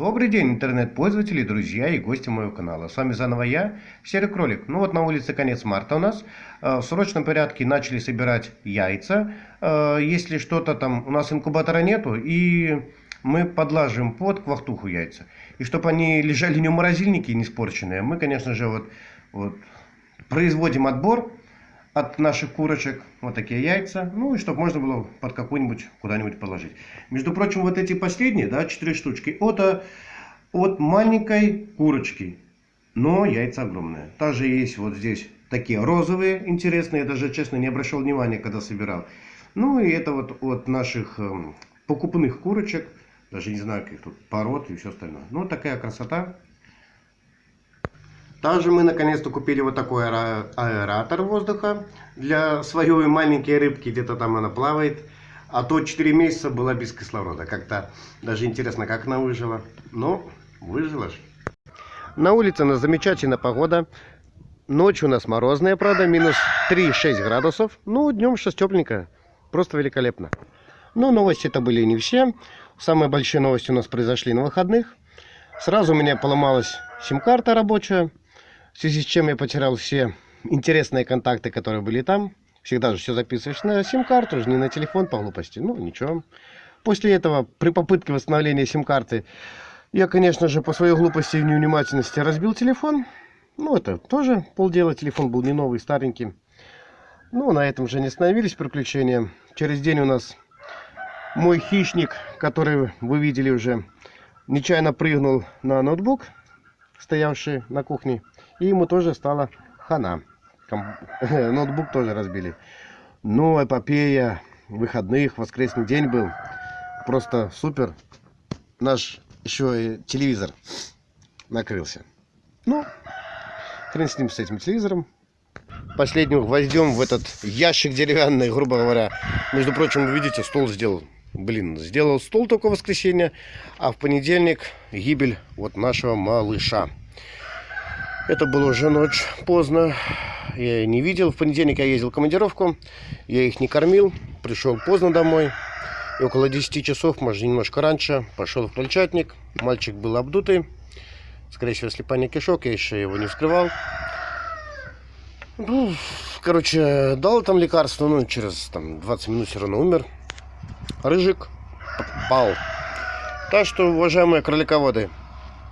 Добрый день, интернет-пользователи, друзья и гости моего канала. С вами заново я, Серый Кролик. Ну вот на улице конец марта у нас. Э, в срочном порядке начали собирать яйца. Э, если что-то там, у нас инкубатора нету, и мы подлаживаем под квахтуху яйца. И чтобы они лежали не в морозильнике, не испорченные, мы, конечно же, вот, вот производим отбор от наших курочек. Вот такие яйца. Ну и чтобы можно было под какую-нибудь куда-нибудь положить. Между прочим, вот эти последние, да, 4 штучки, это от маленькой курочки. Но яйца огромные. Также есть вот здесь такие розовые, интересные. Я даже, честно, не обращал внимания, когда собирал. Ну и это вот от наших э, покупных курочек. Даже не знаю, каких тут пород и все остальное. Ну, такая красота. Также мы наконец-то купили вот такой аэратор воздуха для своей маленькой рыбки, где-то там она плавает. А то 4 месяца была без кислорода. Как-то даже интересно, как она выжила. Но выжила же. На улице у нас замечательная погода. Ночью у нас морозная, правда, минус 3-6 градусов. Ну, днем сейчас тепленько. Просто великолепно. Но новости это были не все. Самые большие новости у нас произошли на выходных. Сразу у меня поломалась сим-карта рабочая в связи с чем я потерял все интересные контакты, которые были там. Всегда же все записываешь на сим-карту, не на телефон по глупости. Ну, ничего. После этого, при попытке восстановления сим-карты, я, конечно же, по своей глупости и невнимательности разбил телефон. Ну, это тоже полдела. Телефон был не новый, старенький. Ну, на этом же не остановились приключения. Через день у нас мой хищник, который вы видели уже, нечаянно прыгнул на ноутбук, стоявший на кухне. И ему тоже стало хана. Ноутбук тоже разбили. Ну, эпопея выходных, воскресный день был. Просто супер. Наш еще и телевизор накрылся. Ну, хрен с ним, с этим телевизором. Последним гвоздем в этот ящик деревянный, грубо говоря. Между прочим, вы видите, стол сделал. Блин, сделал стол только в воскресенье, а в понедельник гибель вот нашего малыша. Это было уже ночь поздно. Я не видел. В понедельник я ездил в командировку. Я их не кормил. Пришел поздно домой. И около 10 часов, может немножко раньше, пошел в крольчатник. Мальчик был обдутый. Скорее всего, слепание кишок. Я еще его не вскрывал. Ну, короче, дал там лекарство. Ну, через там, 20 минут все равно умер. Рыжик пал. Так что, уважаемые кролиководы,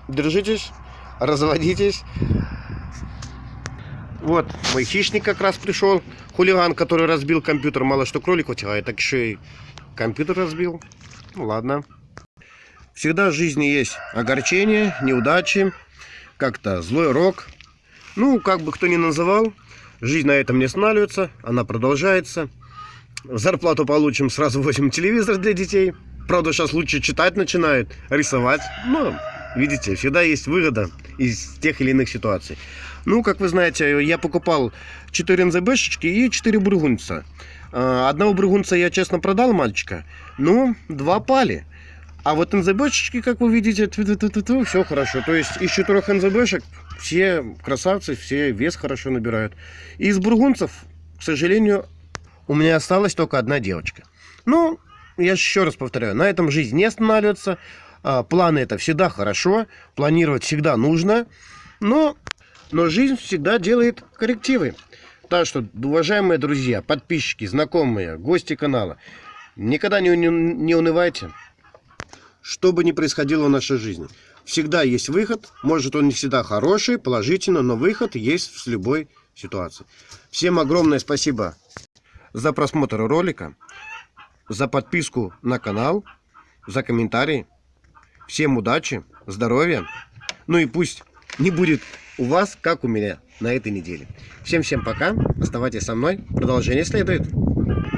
держитесь, разводитесь. Вот, мой хищник как раз пришел. Хулиган, который разбил компьютер. Мало что кролик утягает, так еще и компьютер разбил. Ну ладно. Всегда в жизни есть огорчения, неудачи, как-то злой рок. Ну, как бы кто ни называл, жизнь на этом не останавливается, она продолжается. Зарплату получим, сразу возьмем телевизор для детей. Правда, сейчас лучше читать начинают, рисовать. Но, видите, всегда есть выгода из тех или иных ситуаций. Ну, как вы знаете, я покупал 4 НЗБшечки и 4 бургунца. А, одного бургунца я, честно, продал мальчика, но два пали. А вот НЗБшечки, как вы видите, все хорошо. То есть из четырех НЗБшек все красавцы, все вес хорошо набирают. Из бургунцев, к сожалению, у меня осталась только одна девочка. Ну, я еще раз повторяю, на этом жизнь не останавливается. А, планы это всегда хорошо, планировать всегда нужно. Но но жизнь всегда делает коррективы. Так что, уважаемые друзья, подписчики, знакомые, гости канала, никогда не, не, не унывайте, что бы ни происходило в нашей жизни. Всегда есть выход, может он не всегда хороший, положительный, но выход есть в любой ситуации. Всем огромное спасибо за просмотр ролика, за подписку на канал, за комментарии. Всем удачи, здоровья, ну и пусть не будет у вас, как у меня на этой неделе. Всем-всем пока. Оставайтесь со мной. Продолжение следует.